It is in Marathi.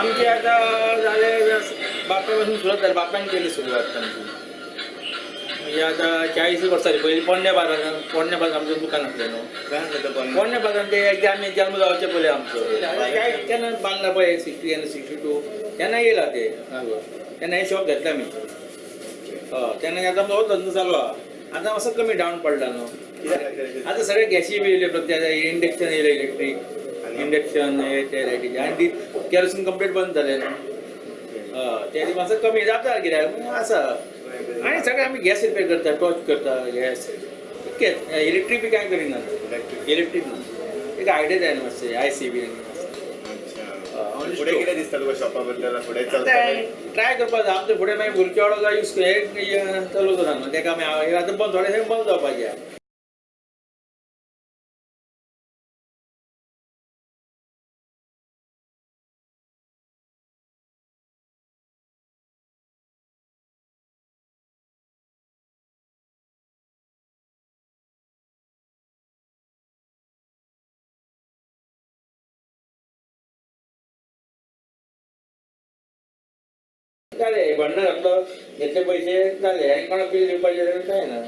आता झाले बापापासून सुरुवात झाली बापाने केली सुरुवात आमची. म्हणजे आता चाळीस वर्सांनी पहिली पोंड्या बाजार पोंड्या बाजार आमचें दुकान आसलें न्हू काय म्हणतो पोंड्या बाजार ते एकदा आम्ही जन्म जावचे पहिले आमचं. काय तेन्ना बांदला पळय सिक्स्टी एन सिक्स्टी टू. तेन्ना येयला ते. हांगा. तेन्ना हे शॉप घेतला आमी हय हो, तेन्ना आता हो धंदो चालू आहा. आता मातसो कमी डावन पडला न्हू आतां आता सगळे गॅसी बी येयले प्रत्येक इंडक्शन येयले इलेक्ट्रीक. इंडक्शन हे ते लायटीचे आनी ती केरोसीन कंप्लीट बंद जालें न्हू हय ते मातसो कमी जाता कित्याक आसा आनी सगळे आमी गॅस रिपेर करता टॉर्च करता गॅस. इतकेंच इलेक्ट्रीक बी कांय करिना इलेक्ट्रीक. ना एक आयडिया जाय न्हू मातशें आय सी बी. फुडें कितें दिसता तुका शॉपा बद्दल? फुडें ट्राय करपाक जाय आमचे फुडें मागीर भुरगे वाडो यूज हे चालू करा न्हू तेका आमी आतां बंद थोडे बंद जावपाचें झाले भांडण घातलं घेतले पैसे झाले आणि कोणा बिल पाहिजे काय ना.